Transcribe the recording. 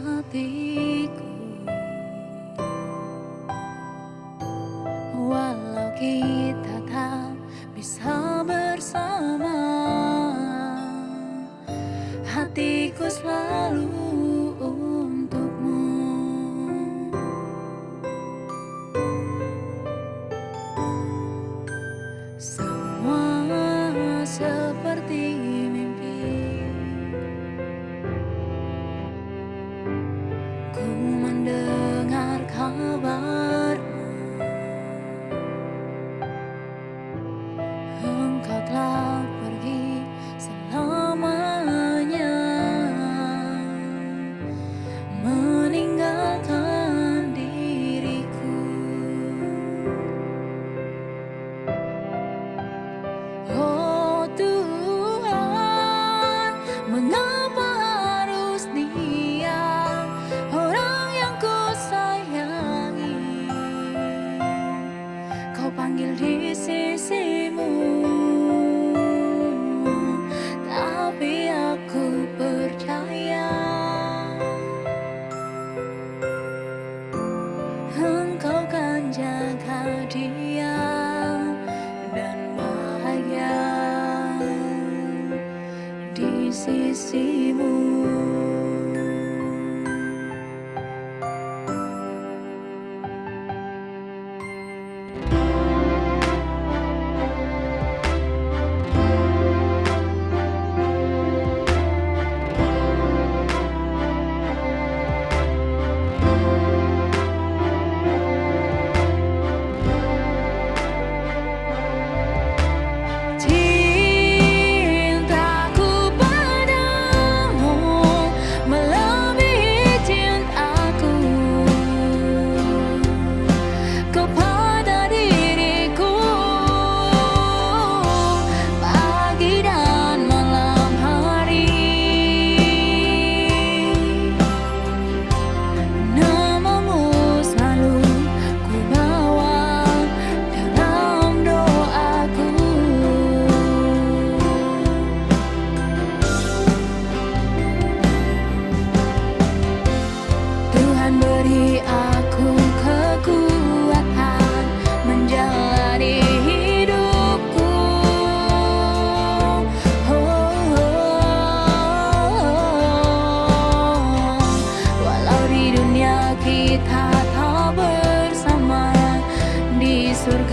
hatiku. Walau kita tak bisa bersama Hatiku selalu sí, sí,